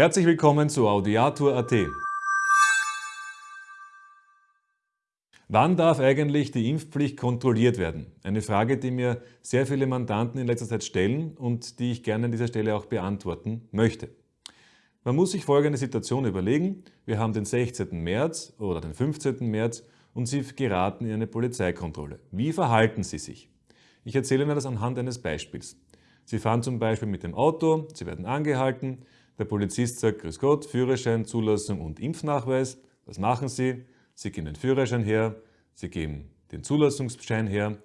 Herzlich willkommen zu Audiatur.at. Wann darf eigentlich die Impfpflicht kontrolliert werden? Eine Frage, die mir sehr viele Mandanten in letzter Zeit stellen und die ich gerne an dieser Stelle auch beantworten möchte. Man muss sich folgende Situation überlegen. Wir haben den 16. März oder den 15. März und Sie geraten in eine Polizeikontrolle. Wie verhalten Sie sich? Ich erzähle Ihnen das anhand eines Beispiels. Sie fahren zum Beispiel mit dem Auto, Sie werden angehalten, der Polizist sagt, Grüß Gott, Führerschein, Zulassung und Impfnachweis. Was machen Sie? Sie geben den Führerschein her, Sie geben den Zulassungsschein her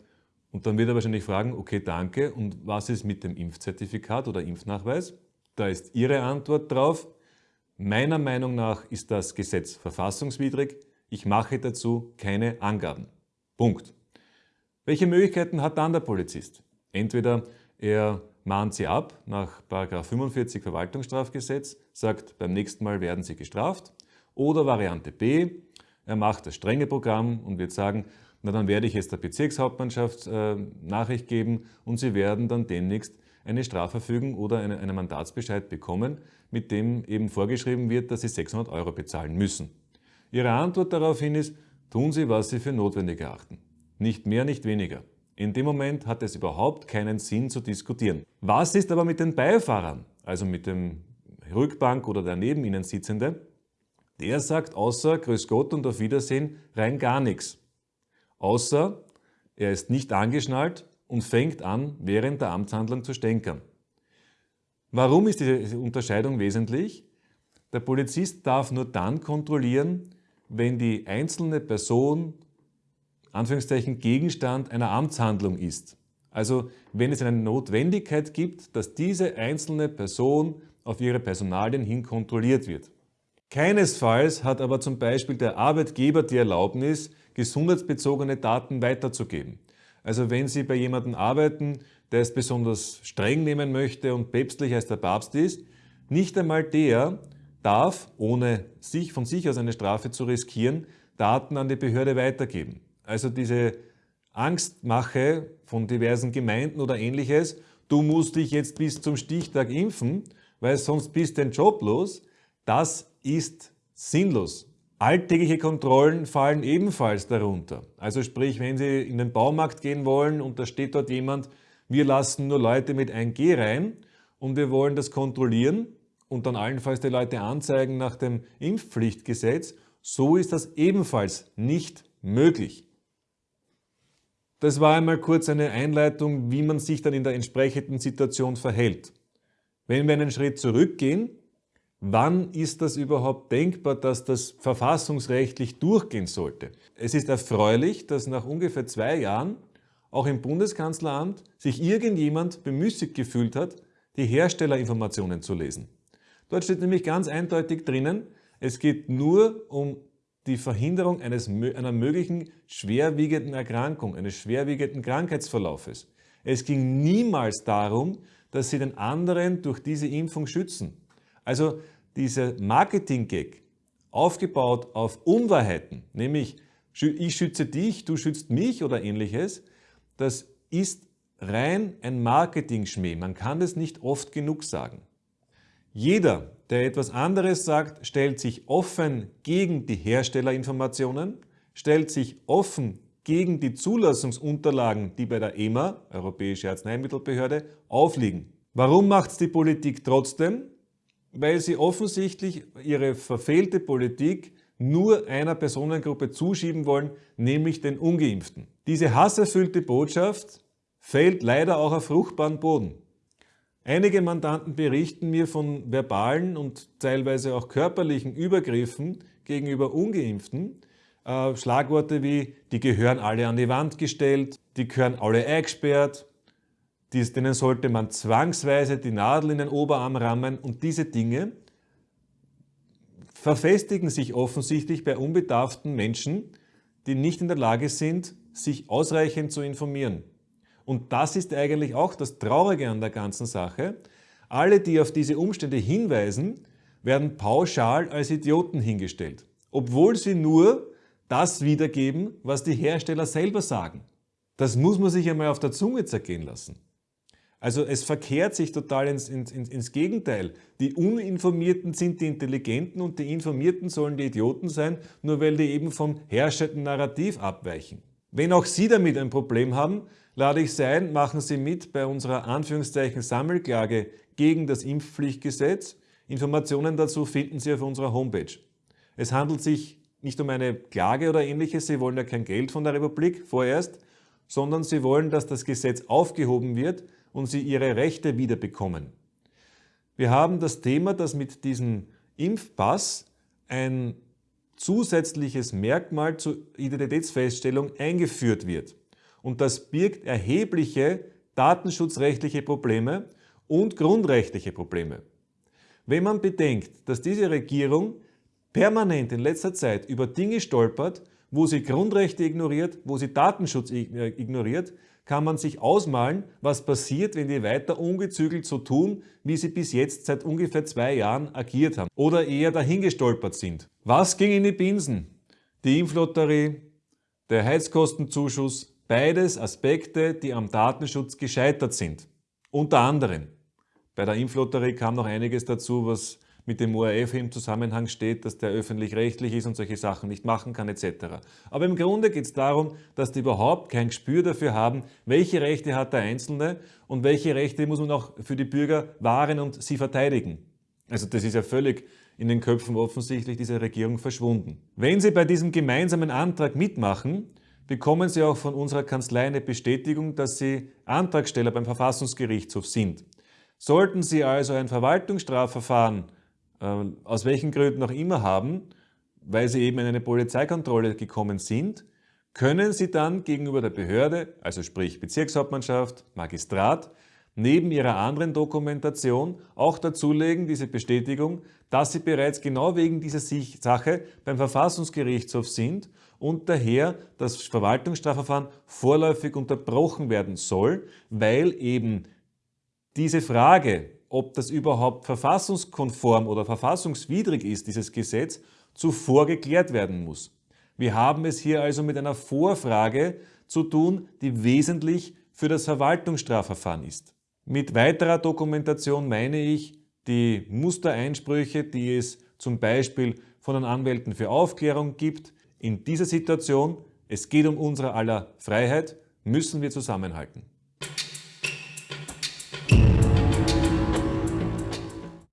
und dann wird er wahrscheinlich fragen, okay, danke, und was ist mit dem Impfzertifikat oder Impfnachweis? Da ist Ihre Antwort drauf. Meiner Meinung nach ist das Gesetz verfassungswidrig. Ich mache dazu keine Angaben. Punkt. Welche Möglichkeiten hat dann der Polizist? Entweder er mahnt Sie ab nach 45 Verwaltungsstrafgesetz, sagt, beim nächsten Mal werden Sie gestraft. Oder Variante B, er macht das strenge Programm und wird sagen, na dann werde ich jetzt der Bezirkshauptmannschaft äh, Nachricht geben und Sie werden dann demnächst eine Strafverfügung oder eine, einen Mandatsbescheid bekommen, mit dem eben vorgeschrieben wird, dass Sie 600 Euro bezahlen müssen. Ihre Antwort daraufhin ist, tun Sie, was Sie für notwendig erachten. Nicht mehr, nicht weniger. In dem Moment hat es überhaupt keinen Sinn zu diskutieren. Was ist aber mit den Beifahrern, also mit dem Rückbank oder der neben Ihnen Sitzende? Der sagt außer Grüß Gott und auf Wiedersehen rein gar nichts. Außer er ist nicht angeschnallt und fängt an, während der Amtshandlung zu stänkern. Warum ist diese Unterscheidung wesentlich? Der Polizist darf nur dann kontrollieren, wenn die einzelne Person Anführungszeichen Gegenstand einer Amtshandlung ist. Also wenn es eine Notwendigkeit gibt, dass diese einzelne Person auf ihre Personalien hin kontrolliert wird. Keinesfalls hat aber zum Beispiel der Arbeitgeber die Erlaubnis, gesundheitsbezogene Daten weiterzugeben. Also wenn Sie bei jemandem arbeiten, der es besonders streng nehmen möchte und päpstlich als der Papst ist, nicht einmal der darf, ohne sich von sich aus eine Strafe zu riskieren, Daten an die Behörde weitergeben. Also diese Angstmache von diversen Gemeinden oder ähnliches, du musst dich jetzt bis zum Stichtag impfen, weil sonst bist du den Job los, das ist sinnlos. Alltägliche Kontrollen fallen ebenfalls darunter. Also sprich, wenn Sie in den Baumarkt gehen wollen und da steht dort jemand, wir lassen nur Leute mit 1G rein und wir wollen das kontrollieren und dann allenfalls die Leute anzeigen nach dem Impfpflichtgesetz, so ist das ebenfalls nicht möglich. Das war einmal kurz eine Einleitung, wie man sich dann in der entsprechenden Situation verhält. Wenn wir einen Schritt zurückgehen, Wann ist das überhaupt denkbar, dass das verfassungsrechtlich durchgehen sollte? Es ist erfreulich, dass nach ungefähr zwei Jahren auch im Bundeskanzleramt sich irgendjemand bemüßigt gefühlt hat, die Herstellerinformationen zu lesen. Dort steht nämlich ganz eindeutig drinnen, es geht nur um die Verhinderung eines, einer möglichen schwerwiegenden Erkrankung, eines schwerwiegenden Krankheitsverlaufes. Es ging niemals darum, dass sie den anderen durch diese Impfung schützen. Also dieser Marketing-Gag, aufgebaut auf Unwahrheiten, nämlich ich schütze dich, du schützt mich oder ähnliches, das ist rein ein Marketing-Schmäh. Man kann das nicht oft genug sagen. Jeder, der etwas anderes sagt, stellt sich offen gegen die Herstellerinformationen, stellt sich offen gegen die Zulassungsunterlagen, die bei der EMA, Europäische Arzneimittelbehörde, aufliegen. Warum macht es die Politik trotzdem? weil sie offensichtlich ihre verfehlte Politik nur einer Personengruppe zuschieben wollen, nämlich den Ungeimpften. Diese hasserfüllte Botschaft fällt leider auch auf fruchtbaren Boden. Einige Mandanten berichten mir von verbalen und teilweise auch körperlichen Übergriffen gegenüber Ungeimpften. Äh, Schlagworte wie, die gehören alle an die Wand gestellt, die gehören alle eingesperrt, denen sollte man zwangsweise die Nadel in den Oberarm rammen und diese Dinge verfestigen sich offensichtlich bei unbedarften Menschen, die nicht in der Lage sind, sich ausreichend zu informieren. Und das ist eigentlich auch das Traurige an der ganzen Sache. Alle, die auf diese Umstände hinweisen, werden pauschal als Idioten hingestellt, obwohl sie nur das wiedergeben, was die Hersteller selber sagen. Das muss man sich einmal auf der Zunge zergehen lassen. Also es verkehrt sich total ins, ins, ins, Gegenteil. Die Uninformierten sind die Intelligenten und die Informierten sollen die Idioten sein, nur weil die eben vom herrschenden Narrativ abweichen. Wenn auch Sie damit ein Problem haben, lade ich Sie ein, machen Sie mit bei unserer Anführungszeichen Sammelklage gegen das Impfpflichtgesetz. Informationen dazu finden Sie auf unserer Homepage. Es handelt sich nicht um eine Klage oder ähnliches, Sie wollen ja kein Geld von der Republik vorerst, sondern Sie wollen, dass das Gesetz aufgehoben wird und Sie Ihre Rechte wiederbekommen. Wir haben das Thema, dass mit diesem Impfpass ein zusätzliches Merkmal zur Identitätsfeststellung eingeführt wird. Und das birgt erhebliche datenschutzrechtliche Probleme und grundrechtliche Probleme. Wenn man bedenkt, dass diese Regierung permanent in letzter Zeit über Dinge stolpert, wo sie Grundrechte ignoriert, wo sie Datenschutz ignoriert, kann man sich ausmalen, was passiert, wenn die weiter ungezügelt so tun, wie sie bis jetzt seit ungefähr zwei Jahren agiert haben oder eher dahingestolpert sind. Was ging in die Binsen? Die Impflotterie, der Heizkostenzuschuss, beides Aspekte, die am Datenschutz gescheitert sind. Unter anderem. Bei der Impflotterie kam noch einiges dazu, was mit dem ORF im Zusammenhang steht, dass der öffentlich-rechtlich ist und solche Sachen nicht machen kann etc. Aber im Grunde geht es darum, dass die überhaupt kein Gespür dafür haben, welche Rechte hat der Einzelne und welche Rechte muss man auch für die Bürger wahren und sie verteidigen. Also das ist ja völlig in den Köpfen offensichtlich dieser Regierung verschwunden. Wenn Sie bei diesem gemeinsamen Antrag mitmachen, bekommen Sie auch von unserer Kanzlei eine Bestätigung, dass Sie Antragsteller beim Verfassungsgerichtshof sind. Sollten Sie also ein Verwaltungsstrafverfahren aus welchen Gründen auch immer haben, weil sie eben in eine Polizeikontrolle gekommen sind, können sie dann gegenüber der Behörde, also sprich Bezirkshauptmannschaft, Magistrat, neben ihrer anderen Dokumentation auch dazulegen, diese Bestätigung, dass sie bereits genau wegen dieser Sache beim Verfassungsgerichtshof sind und daher das Verwaltungsstrafverfahren vorläufig unterbrochen werden soll, weil eben diese Frage, ob das überhaupt verfassungskonform oder verfassungswidrig ist, dieses Gesetz, zuvor geklärt werden muss. Wir haben es hier also mit einer Vorfrage zu tun, die wesentlich für das Verwaltungsstrafverfahren ist. Mit weiterer Dokumentation meine ich die Mustereinsprüche, die es zum Beispiel von den Anwälten für Aufklärung gibt. In dieser Situation, es geht um unsere aller Freiheit, müssen wir zusammenhalten.